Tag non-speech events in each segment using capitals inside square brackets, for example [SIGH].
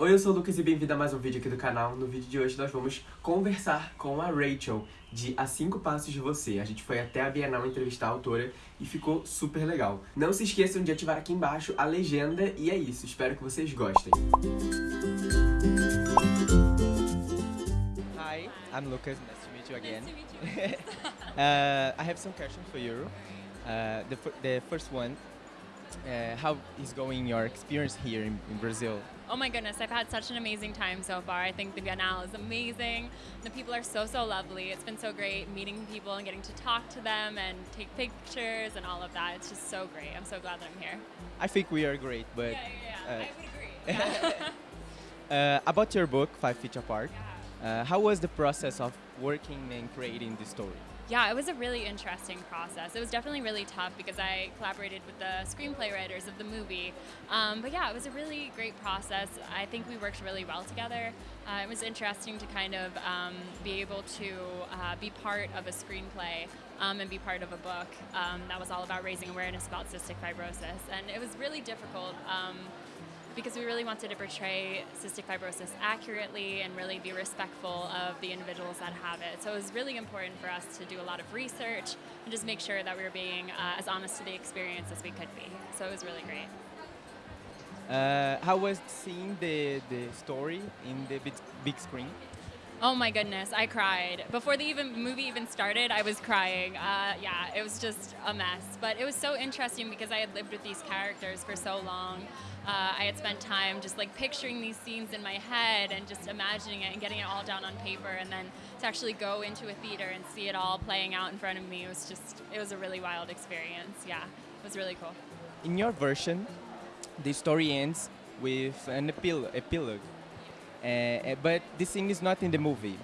Oi, eu sou o Lucas e bem-vindo a mais um vídeo aqui do canal. No vídeo de hoje nós vamos conversar com a Rachel, de A Cinco Passos de Você. A gente foi até a Bienal entrevistar a autora e ficou super legal. Não se esqueçam de ativar aqui embaixo a legenda e é isso, espero que vocês gostem. Hi, I'm Lucas. Nice to meet you again. Nice to meet you. [LAUGHS] uh, I have some questions for you. Uh, the, the first one, uh, how is going your experience here in, in Brazil? oh my goodness, I've had such an amazing time so far. I think the Biennale is amazing. The people are so, so lovely. It's been so great meeting people and getting to talk to them and take pictures and all of that. It's just so great. I'm so glad that I'm here. I think we are great, but yeah, yeah, yeah. uh, I would agree. Yeah. [LAUGHS] [LAUGHS] uh, about your book, Five Feet Apart, uh, how was the process of working and creating the story? Yeah, it was a really interesting process. It was definitely really tough because I collaborated with the screenplay writers of the movie. Um, but yeah, it was a really great process. I think we worked really well together. Uh, it was interesting to kind of um, be able to uh, be part of a screenplay um, and be part of a book um, that was all about raising awareness about cystic fibrosis. And it was really difficult. Because we really wanted to portray cystic fibrosis accurately and really be respectful of the individuals that have it. So it was really important for us to do a lot of research and just make sure that we were being uh, as honest to the experience as we could be. So it was really great. Uh, how was seeing the, the story in the big, big screen? Oh my goodness, I cried. Before the even movie even started, I was crying. Uh, yeah, it was just a mess. But it was so interesting because I had lived with these characters for so long. Uh, I had spent time just like picturing these scenes in my head and just imagining it and getting it all down on paper, and then to actually go into a theater and see it all playing out in front of me was just it was a really wild experience. Yeah, it was really cool. In your version, the story ends with an epil- epilogue, uh, but this thing is not in the movie.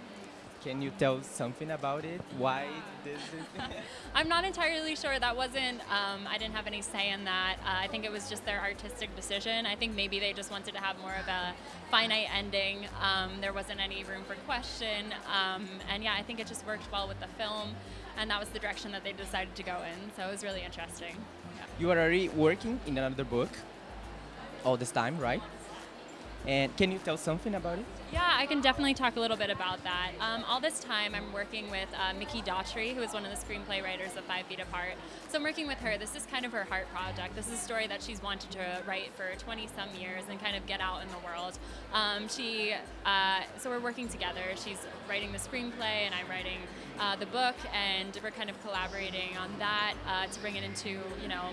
Can you tell something about it? Why it? [LAUGHS] I'm not entirely sure. That wasn't, um, I didn't have any say in that. Uh, I think it was just their artistic decision. I think maybe they just wanted to have more of a finite ending. Um, there wasn't any room for question. Um, and yeah, I think it just worked well with the film. And that was the direction that they decided to go in. So it was really interesting. Yeah. you are already working in another book all this time, right? And can you tell something about it? Yeah, I can definitely talk a little bit about that. Um, all this time, I'm working with uh, Mikki Daughtry, who is one of the screenplay writers of Five Feet Apart. So I'm working with her. This is kind of her heart project. This is a story that she's wanted to write for 20 some years and kind of get out in the world. Um, she, uh, so we're working together. She's writing the screenplay, and I'm writing uh, the book, and we're kind of collaborating on that uh, to bring it into, you know,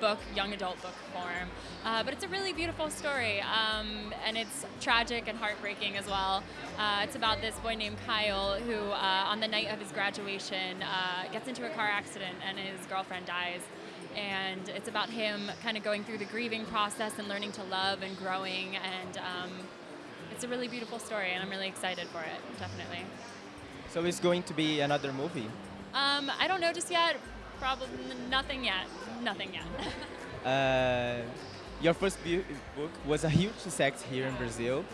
book, young adult book form. Uh, but it's a really beautiful story, um, and it's tragic and heartbreaking as well. Uh, it's about this boy named Kyle who, uh, on the night of his graduation, uh, gets into a car accident and his girlfriend dies. And it's about him kind of going through the grieving process and learning to love and growing. And um, it's a really beautiful story, and I'm really excited for it, definitely. So it's going to be another movie. Um, I don't know just yet. Probably nothing yet. Nothing yet. [LAUGHS] Uh, your first book was a huge success here in Brazil.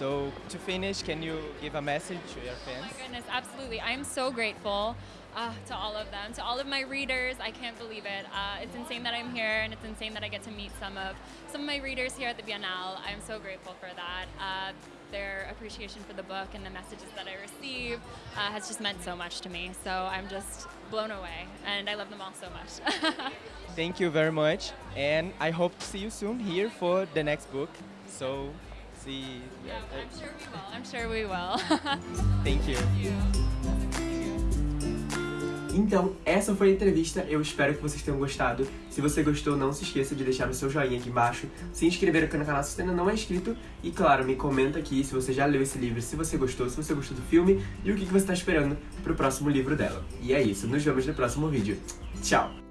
So to finish, can you give a message to your fans? Oh my goodness, absolutely. I am so grateful uh, to all of them, to all of my readers. I can't believe it. Uh, it's insane that I'm here, and it's insane that I get to meet some of some of my readers here at the Biennale. I'm so grateful for that. Uh, their appreciation for the book and the messages that I receive uh, has just meant so much to me. So I'm just blown away, and I love them all so much. [LAUGHS] Thank you very much, and I hope to see you soon here for the next book. So see. yeah, I'm sure we will. I'm sure we will. [LAUGHS] Thank you. Então, essa foi a entrevista, eu espero que vocês tenham gostado. Se você gostou, não se esqueça de deixar o seu joinha aqui embaixo, se inscrever aqui no canal se você ainda não é inscrito e, claro, me comenta aqui se você já leu esse livro, se você gostou, se você gostou do filme e o que que você está esperando pro próximo livro dela. E é isso, nos vemos no próximo vídeo. Tchau!